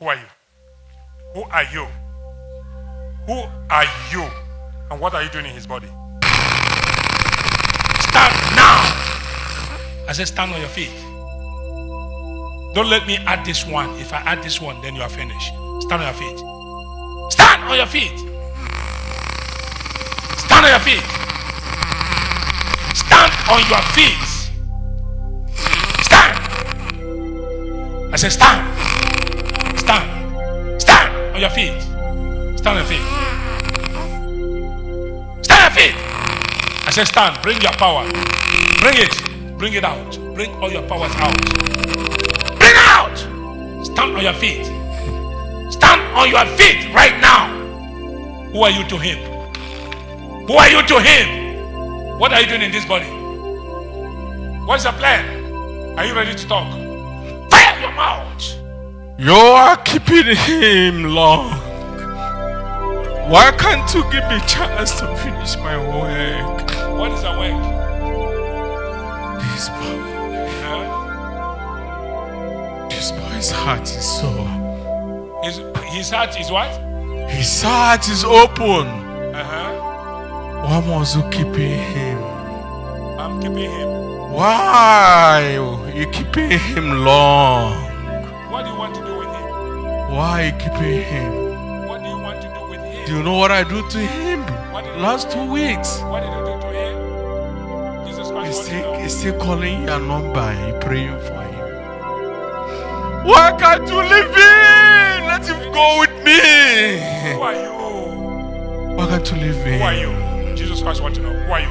Who are you? Who are you? Who are you? And what are you doing in his body? Stand now. I said, stand on your feet. Don't let me add this one. If I add this one, then you are finished. Stand on your feet. Stand on your feet. Stand on your feet. Stand on your feet. Stand. I said, stand. Stand. Stand on your feet. Stand on your feet. Stand on your feet. I said, stand. Bring your power. Bring it. Bring it out. Bring all your powers out. Bring out. Stand on your feet. Stand on your feet right now. Who are you to him? Who are you to him? What are you doing in this body? What's your plan? Are you ready to talk? Fire your mouth. You are keeping him long. Why can't you give me a chance to finish my work? What is the work? This boy, Huh? this boy's heart is sore. His, his heart is what? His heart is open. Uh-huh. Why must you keeping him? I'm keeping him. Why you keeping him long? What do you want to do? Why you keeping him? What do you want to do with him? Do you know what I do to him? Last two weeks. What did you do to him? Jesus He's Christ, what you still, he's still calling your number praying for him. Why can't you leave him? Let him go with me. Who are you? Why can't you leave Who are you? Jesus Christ want to know. Who are you?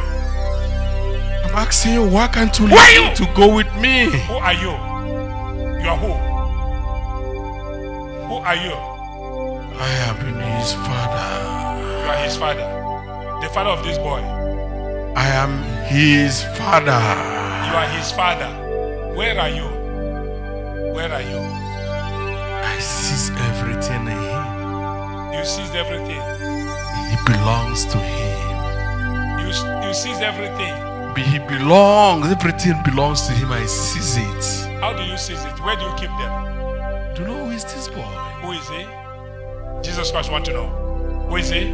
I'm asking you, why can't you leave him you? to go with me? Who are you? You are who? Are you? I have been his father. You are his father. The father of this boy. I am his father. You are his father. Where are you? Where are you? I seize everything in him. You seize everything. It belongs to him. You, you seized everything. He belongs. Everything belongs to him. I seize it. How do you seize it? Where do you keep them? You know who is this boy? Who is he? Jesus Christ want to know. Who is he?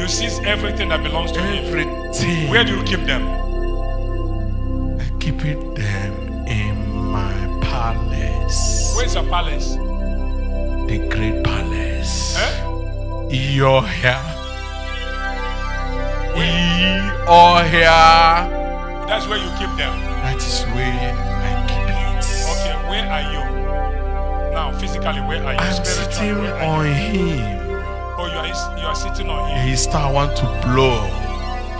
You seize everything that belongs to him. Everything. Where do you keep them? I keep it them in my palace. Where's your palace? the great palace? Eh? Your hair. That's where you keep them. That is where I keep it. Okay, where are you? Now, physically, where are you? I'm sitting on you? him. Oh, you are, you are sitting on him. He start want to blow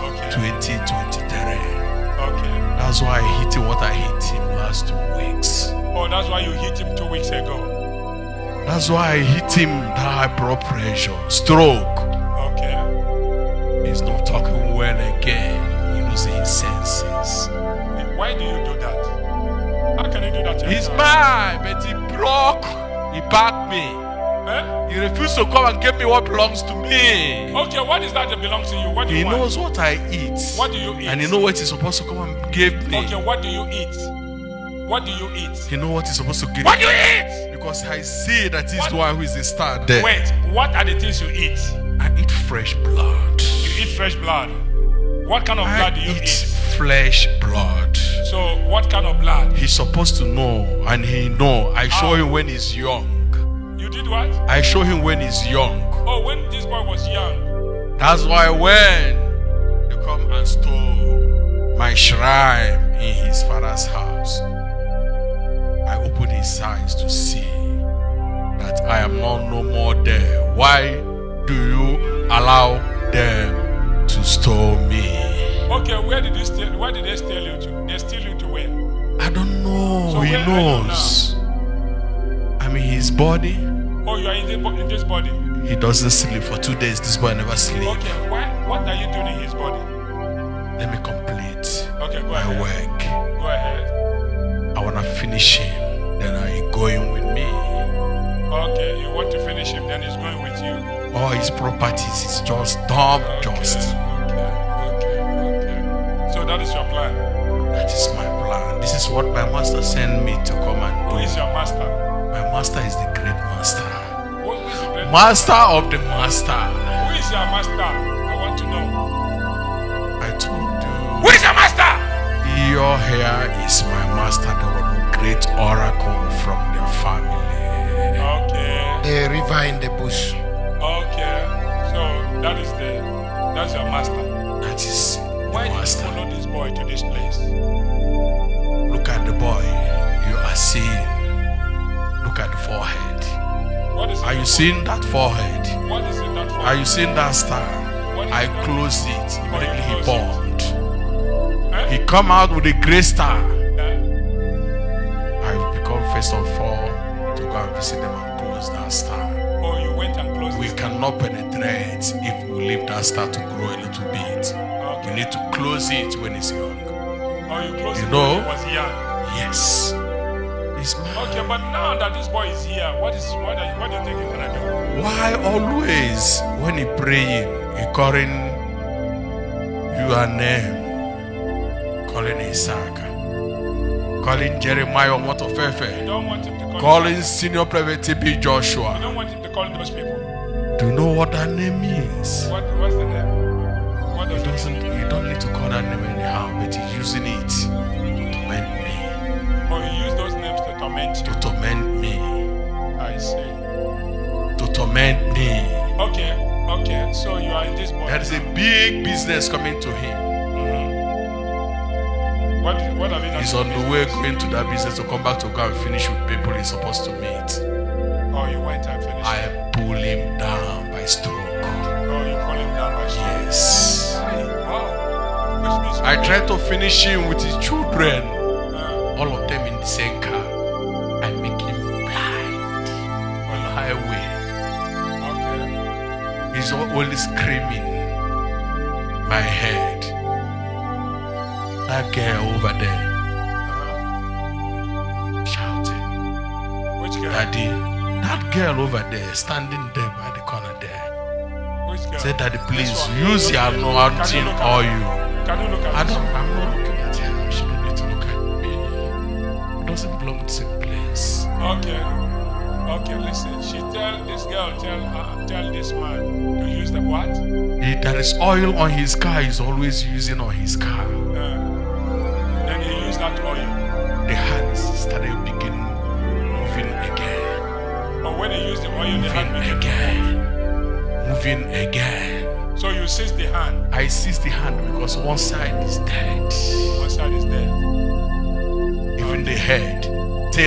Okay. 2023. Okay. That's why I hit him what I hit him last two weeks. Oh, that's why you hit him two weeks ago. That's why I hit him that high blood pressure, stroke. Okay. He's not talking well again. He losing his senses. Why do you do that? He's mine, but he broke. He backed me. Eh? He refused to come and give me what belongs to me. Okay, what is that that belongs to you? What do He you want? knows what I eat. What do you eat? And he knows what he's supposed to come and give me. Okay, what do you eat? What do you eat? He knows what he's supposed to give What do you eat? Because I see that he's What? the one who is the star there. Wait, what are the things you eat? I eat fresh blood. You eat fresh blood. What kind of blood do you eat eat? flesh. So, what kind of blood? He's supposed to know, and he know. I show How? him when he's young. You did what? I show him when he's young. Oh, when this boy was young. That's why when they come and stole my shrine in his father's house, I open his eyes to see that I am not no more there. Why do you allow them to store me? Okay, where did they steal? Where did they steal you to? They steal you to where? I don't know. So he knows. I'm in his body. Oh, you are in, the, in this body. He doesn't sleep for two days. This boy never sleep. Okay, why, what are you doing in his body? Let me complete Okay, go my ahead. work. Go ahead. I wanna finish him. Then are you going with me? Okay, you want to finish him, then he's going with you. All his properties is just dumb, Okay, just. That is your plan. That is my plan. This is what my master sent me to come and do. Who is your master? My master is the great master. Who is the great Master of the master. Who is your master? I want to know. I told you. Who is your master? Your hair is my master, the one who great oracle from the family. Okay. The river in the bush. Okay. So that is the that's your master. That is Why master. Boy to this place? Look at the boy. You are seeing. Look at the forehead. What is it? Are you seeing that forehead? What is it that for? Are you seeing that star? I it? closed it. Immediately he bombed. Eh? He come out with a gray star. Eh? I become first of all to go and visit them and close that star. Oh, you went and closed We cannot penetrate if we leave that star to grow a little bit. Okay. need to close it when it's young. Oh, you closed You it know? when he was young. Yes. It's mine. Okay, but now that this boy is here, what is what are you, what do you think he's gonna do? Why always when he praying, he calling your name, calling Isaac, calling Jeremiah You Motofefe, don't want him to call. calling Senior Prophet TB You Joshua. don't want him to call those people. Do you know what that name means? What what's the name? Don't need to call that name anyhow, but he's using it to torment me, Oh, you use those names to torment you. to torment me, I see. to torment me. Okay, okay. So you are in this boy. There is a big business coming to him. Mhm. What what have you done? He's on the way going to that business to come back to go and finish with people he's supposed to meet. Oh, you went and finished. I pull him down by stroke. I tried to finish him with his children, all of them in the same car. I make him blind on the highway. okay. He's always screaming. My head. That girl over there Uh, shouting. which girl? Daddy, that girl over there standing there by the corner there. Which girl? Say, Daddy, please use your anointing oil. Can you look at I don't, I'm not looking at her. She don't need to look at me. It doesn't belong to the same place. Okay. Okay, listen. She tell this girl, tell her, tell this man to use the what? He, there is oil on his car. He's always using on his car. Uh, then he used that oil. The hands started begin moving again, But when he used the oil, the hand moving again, moving again. So you seize the hand. I seize the hand because one side is dead, One side is dead. even the head.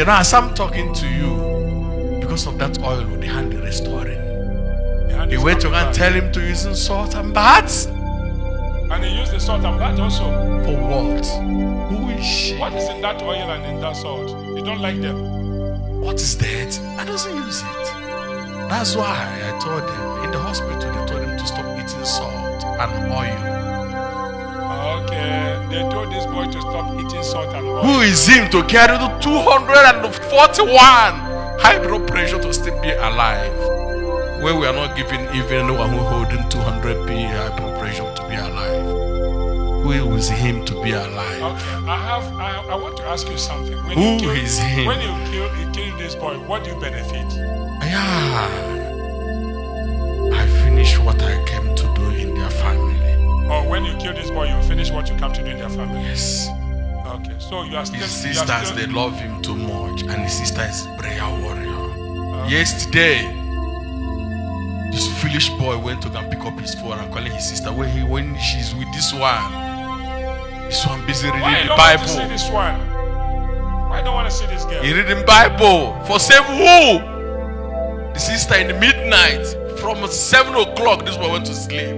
As I'm talking to you, because of that oil, the hand is restoring. The hand He is went to go and tell him to use salt and bath. And he used the salt and bat also. For what? Who is she? What is in that oil and in that salt? You don't like them. What is that? I doesn't use it. That's why I told them in the hospital they told him to stop eating salt and oil. Okay. They told this boy to stop eating salt and oil. Who is him to carry the 241 high blood pressure to still be alive? Where we are not giving even one who holding 200 p high blood pressure to be alive. Who is him to be alive? Okay, I have. I, I want to ask you something. When Who you kill, is him? When you kill, you kill this boy, what do you benefit? Yeah. I finished what I came to do in their family. Or when you kill this boy, you finish what you come to do in their family. Yes. Okay, so you are still. His sisters, still- they love him too much, and his sister is prayer warrior. Yesterday, this foolish boy went to go and pick up his phone and calling his sister. When he when she's with this one, this one busy reading Why the don't want to see Bible. this one? Why don't want to see this girl? He reading Bible for save who? The sister in the midnight from seven o'clock. This boy went to sleep.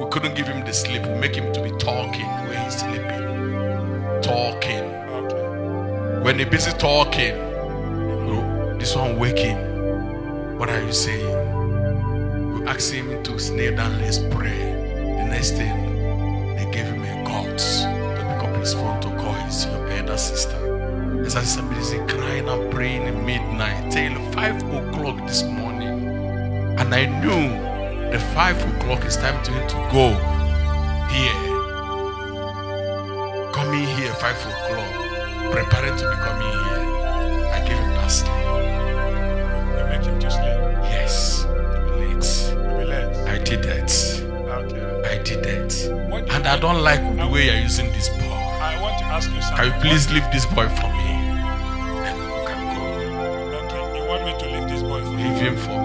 We couldn't give him the sleep. We make him to be talking when he's sleeping. Talking. Okay. When he busy talking, this one waking. What are you saying? We ask him to kneel down, let's pray. The next thing, they gave him a guts to pick up his phone to call his elder sister. There's a busy crying and praying at midnight till five o'clock this morning. And I knew the five o'clock is time to him to go here. Coming here five o'clock, preparing to be coming here. I gave him that sleep. You make him to sleep? Yes. You'll be late. You'll be late. I did that. I did that. And I don't like the way you're using this boy. I want to ask you something. Can you please leave this boy from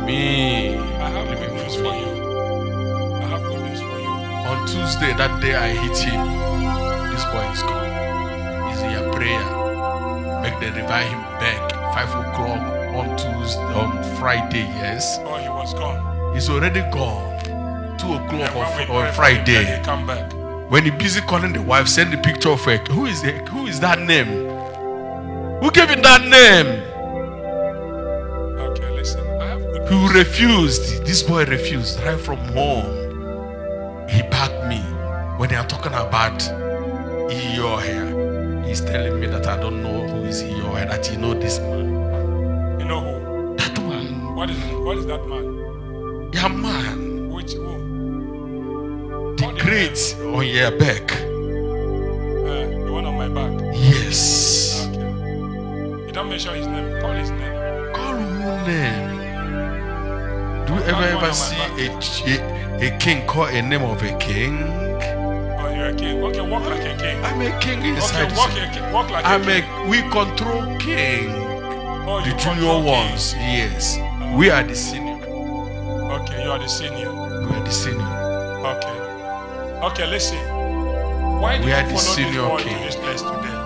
me. I have him news for you. I have good news for you. On Tuesday, that day I hit him, this boy is gone. He's in your prayer. Make them revive him back. Five o'clock on Tuesday, on Friday, yes. Oh, he was gone. He's already gone. Two o'clock on, on Friday. he come back. When he busy calling the wife, send the picture of her. Who is it? Who is that name? Who gave him that name? Okay, listen. I have good He news. refused. This boy refused right from home. He backed me when they are talking about your hair. He's telling me that I don't know who is your hair, that you know this man. You know who? That man. What is what is that man? Your man. Which who? The What great on your back. Uh, the one on my back. Yes. Okay. You don't mention his name. Call his name. Call who name? Ever ever see a, a, a king call a name of a king? Oh, you're a king. Okay, walk like a king. I'm a king inside. Okay, walk, a king. walk like a I'm king. a we control king. Oh, The you junior ones, king. yes. We are the senior. Okay, you are the senior. We are the senior. Okay. Okay, listen. Why did We you are the follow senior this king. to this place today?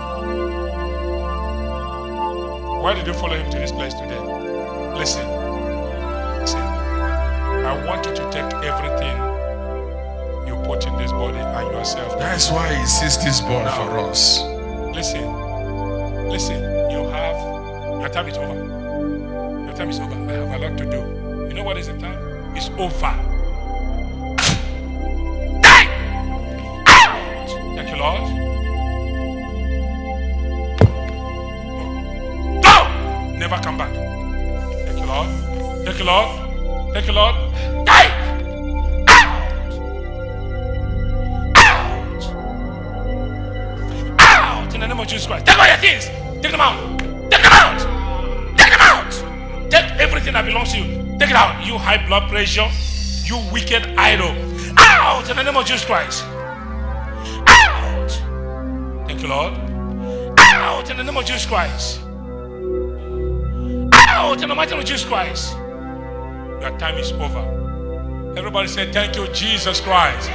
Why did you follow him to this place today? Listen. I want you to take everything you put in this body and yourself. That's why he sees this born Now. for us. Listen. Listen. You have your time is over. Your time is over. I have a lot to do. You know what is the time? It's over. Thank you, Lord. Go! Never come back. Thank you, Lord. Thank you, Lord. Thank you, Lord. Take them out. Take them out. Take them out. Take everything that belongs to you. Take it out. You high blood pressure. You wicked idol. Out! In the name of Jesus Christ. Out! Thank you, Lord. Out! In the name of Jesus Christ. Out! In the mighty name of Jesus Christ. Your time is over. Everybody say, Thank you, Jesus Christ.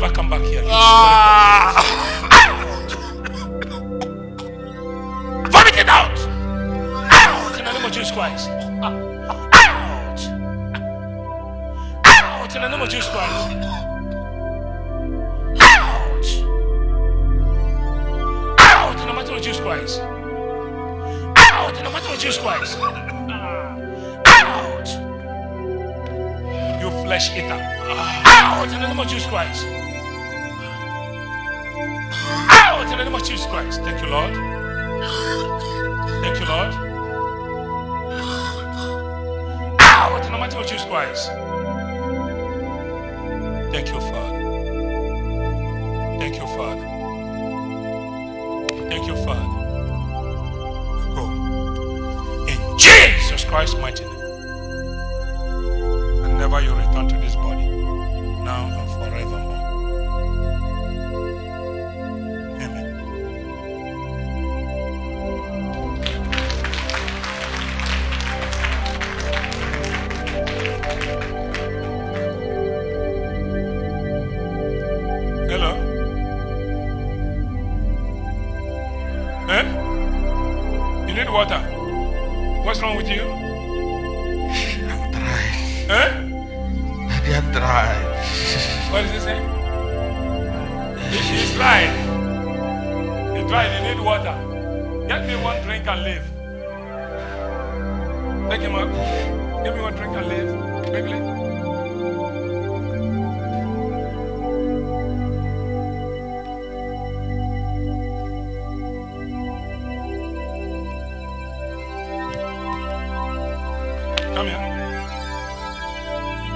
Never come back here. Out! Vomit it out! Out! In the name of Jesus Christ. Out! Out! In the name of Jesus Christ. Out! Out! In the name of Jesus Christ. Out! In the name of Jesus Christ. Out! You flesh eater. Out! In the name of Jesus Christ. Out! In the name of Jesus Christ. Thank you, Lord. Thank you, Lord. Out! In the name of Jesus Christ.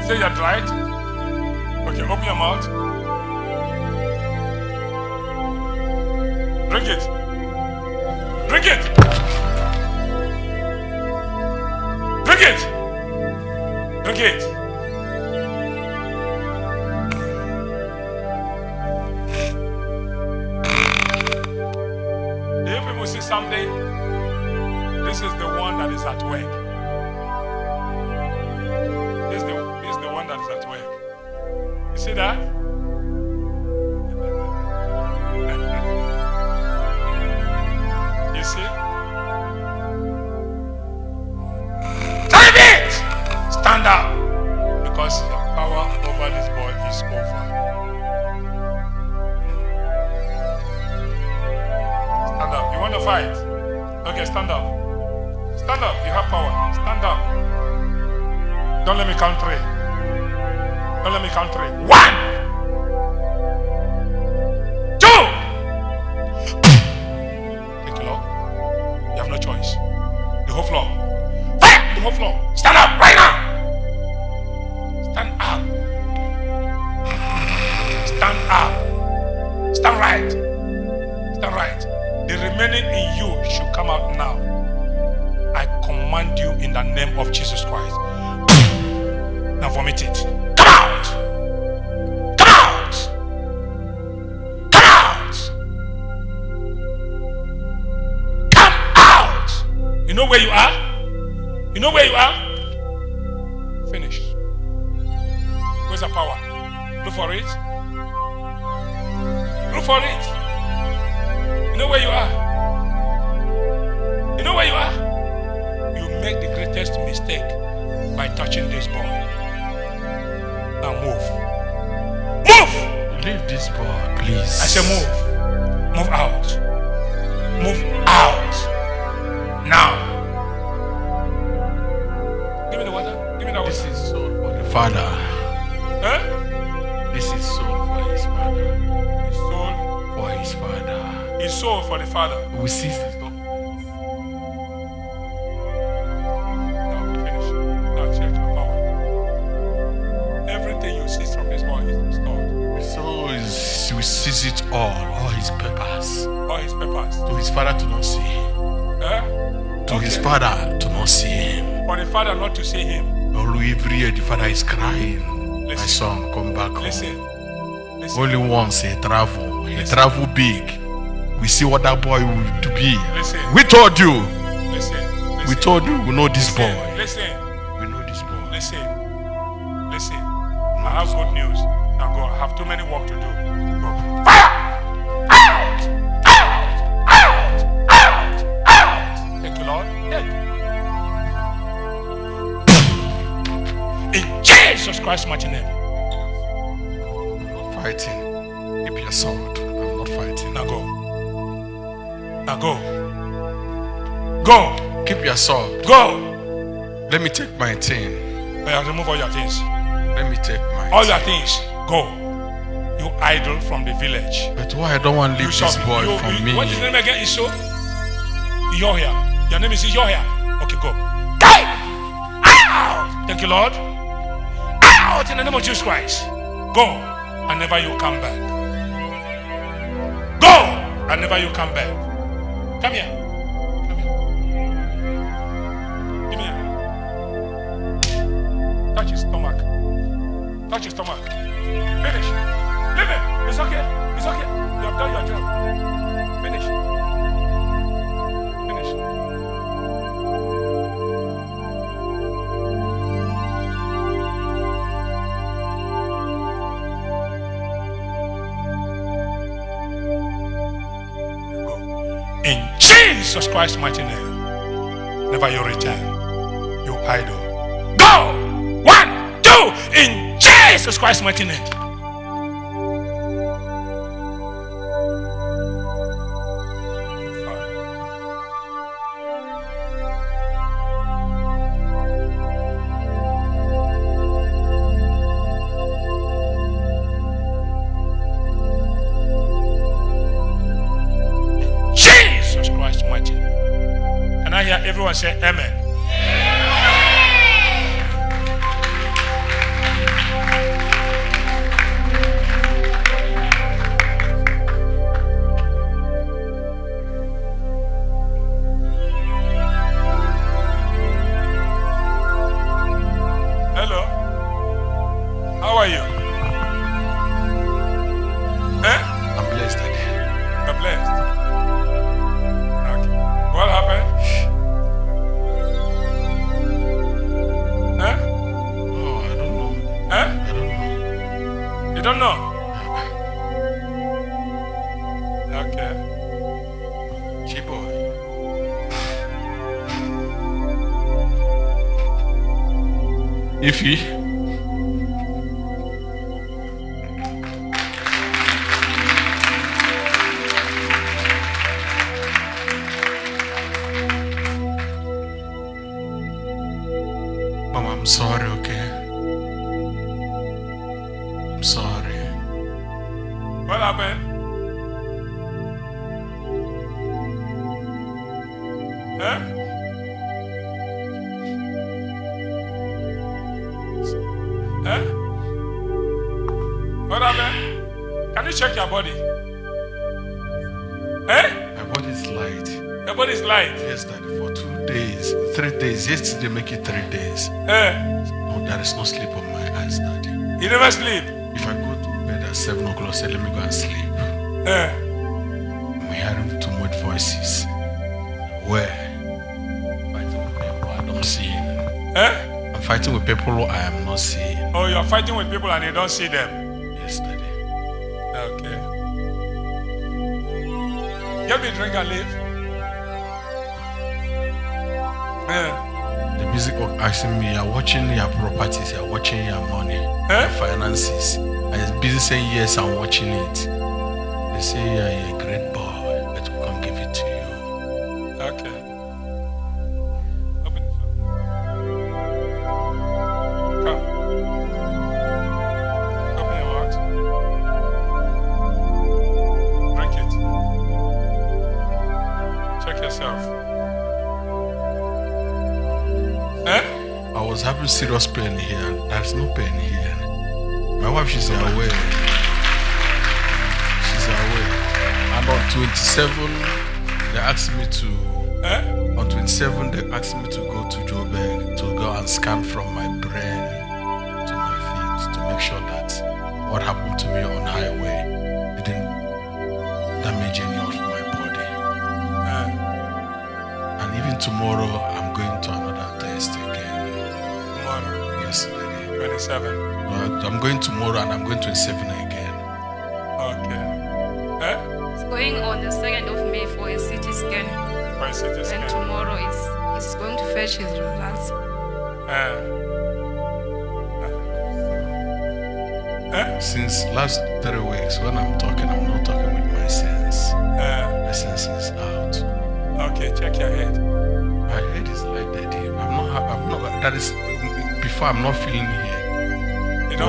Say you're dried. Okay, open your mouth. Drink it. Drink it. Drink it. Drink it. You people see something? This is the one that is at work. Fight? Okay, stand up. Stand up. You have power. Stand up. Don't let me count three. Don't let me count three. One! Two! Take a look. You have no choice. The whole floor. Fire! The whole floor. Know where you are? You know where you are? Finish. Where's the power? Look for it. Look for it. You know where you are? You know where you are? You make the greatest mistake by touching this boy. Now move. Move! Leave this boy, please. I say move. Move out. Move out. Father. Huh? This is soul for his father. His soul. For his father. His soul for the father. We see this. no? Now finish. Now check your. Everything you see from this boy is restored. We seize it all, all his papers. All his papers. To his father to not see him. Huh? To his father to not see him. For the father not to see him. All every year the father is crying. My son, come back home. Listen. Listen. Only once he travel. He travel big. We see what that boy will to be. Listen. We told you. Listen. We told you we know this Listen. boy. Listen. We know this boy. Listen. Listen. I have good news. Now go. I have too many work to do. Christ's mighty name. I'm not fighting. Keep your sword. I'm not fighting. Now go. Now go. Go. Keep your sword. Go. Let me take my thing. Well, remove all your things. Let me take my All thing. your things. Go. You idol from the village. But why I don't want to leave this boy you- from you- me? What is your name again? Iso? Yohia. Your name is Yohia. Okay, go. Thank you, Lord. Out in the name of Jesus Christ. Go and never you come back. Go and never you come back. Come here. Come here. Give me here. Touch his stomach. Touch his stomach. Finish. Leave it. It's okay. It's okay. You have done your job. In Jesus Christ's mighty name, never you return. You idol. Go! One, two, in Jesus Christ's mighty name. Make it three days. Eh? No, there is no sleep on my eyes, Daddy. You never sleep. If I go to bed at 7 o'clock, say, let me go and sleep. Eh? I'm hearing too much voices. Where? Fighting with people I don't see. Eh? I'm fighting with people I am not seeing. Oh, you're fighting with people and you don't see them. Yes, Daddy. Okay. Get me a drink and leave. Eh? Music asking me, you're watching your properties, you're watching your money, Eh? your finances. I was busy saying yes, I'm watching it. They say you're a great boy, serious pain here. There's no pain here. My wife, she's away. She's away. And on 27, they asked me to. Eh? On 27, they asked me to go to Joburg to go and scan from my brain to my feet to make sure that what happened to me on highway didn't damage any of my body. Eh? And even tomorrow, I'm going to 27. But I'm going tomorrow and I'm going 27 again. Okay. Eh? It's going on the 2nd of May for a CT scan. For a CT And tomorrow is he's going to fetch his results. Eh? Eh? Since last three weeks, when I'm talking, I'm not talking with my sense. Eh? My sense is out. Okay, check your head. My head is like that. I'm not. I'm not. That is before. I'm not feeling here.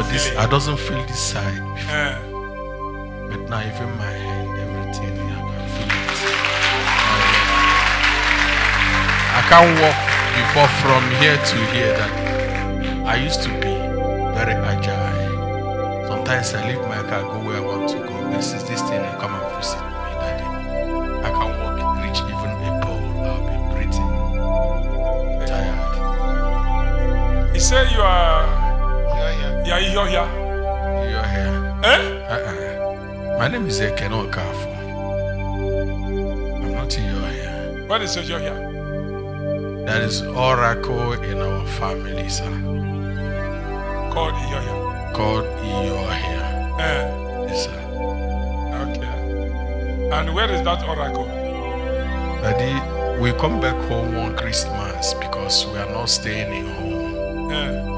This, feel I doesn't feel this side. Before. Eh? But now even my hand, everything, I can feel it. I can't walk before from here to here. That I used to be very agile. Sometimes I leave my car, go where I want to go. This is this thing, I come and visit me, daddy. I can walk, reach even a pole. I'll be breathing tired. He said you are. Yeah, you're here. You're here. Eh? Uh-uh. My name is Eken Okafor. I'm not in your hair. What is your here? That is oracle in our family, sir. Called here. Called hair. Eh? Yes, sir. Okay. And where is that oracle? Daddy, we come back home one Christmas because we are not staying in home. Eh?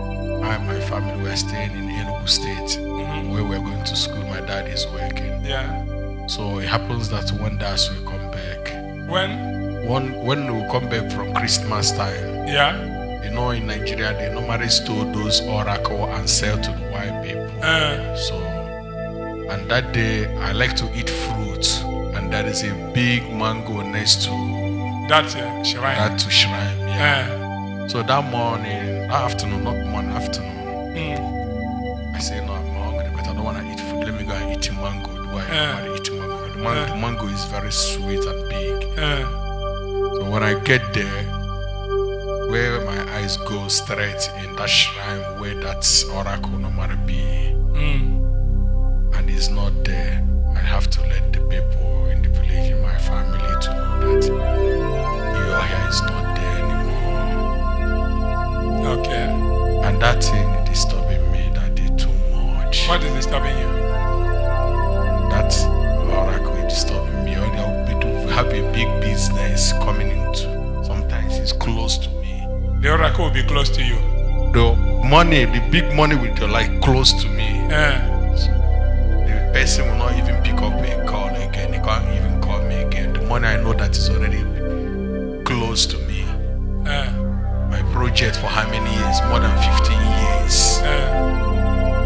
I and my family were staying in Enugu State, Mhm. where we're going to school. My dad is working. Yeah. So it happens that one day as we come back, When? one when we come back from Christmas time, Yeah. you know, in Nigeria they normally store those oracle and sell to the white people. Eh? So, and that day I like to eat fruit, and there is a big mango next to That uh, shrine. that to shrine. Yeah. Eh? So that morning, afternoon, not morning, afternoon, Mm. I say no, I'm hungry, but I don't want to eat food. Let me go and eat mango. Do I Yeah. want to eat mango? The, man- Yeah. the mango is very sweet and big. So when I get there, where my eyes go straight in that shrine where that oracle normally be, Mm. and it's not there, I have to let the people in the village, in my family, to know that your hair is not. Okay. And that thing disturbing me that did too much. What is disturbing you? That oracle disturbing me. Or they'll be to have a big business coming into. Sometimes it's close to me. The oracle will be close to you. The money, the big money will be like close to me. Yeah. So the person will not even pick up a call again. They can't even call me again. The money I know that is already project for how many years? More than 15 years. Eh.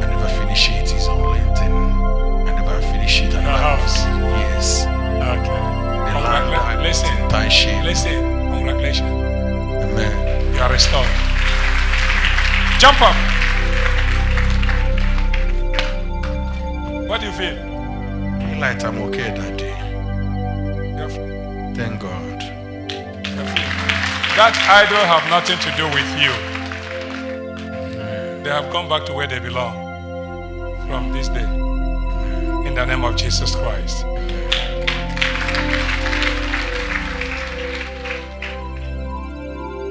I never finish it. It's on LinkedIn. I never finish it. I never house. Yes. Okay. The land I listen. Internship. Listen. Congratulations. Amen. You are restored. Jump up. What do you feel? Feel like I'm okay that day. Thank God. That idol have nothing to do with you. They have come back to where they belong from this day. In the name of Jesus Christ.